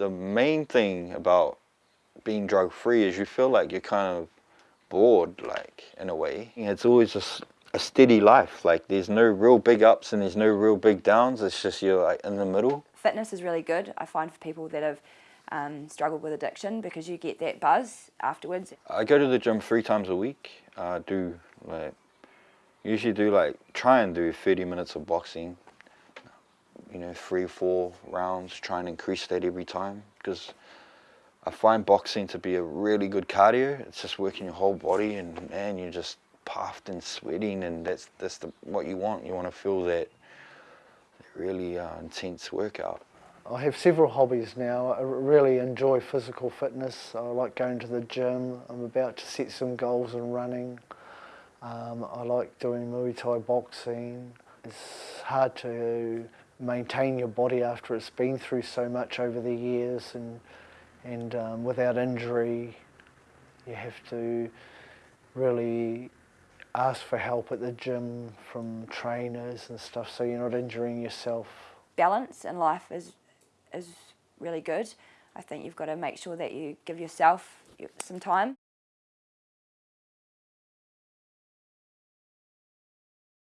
the main thing about being drug free is you feel like you're kind of bored, like in a way. It's always just a steady life. Like there's no real big ups and there's no real big downs. It's just you're like in the middle. Fitness is really good. I find for people that have um, struggled with addiction because you get that buzz afterwards. I go to the gym three times a week. I do like usually do like try and do 30 minutes of boxing. You know, three, four rounds. Try and increase that every time because I find boxing to be a really good cardio. It's just working your whole body and man, you're just puffed and sweating and that's that's the, what you want. You want to feel that, that really uh, intense workout. I have several hobbies now. I really enjoy physical fitness. I like going to the gym. I'm about to set some goals in running. Um, I like doing Muay Thai boxing. It's hard to maintain your body after it's been through so much over the years and and um, without injury you have to really ask for help at the gym from trainers and stuff so you're not injuring yourself. Balance in life is, is really good. I think you've got to make sure that you give yourself some time.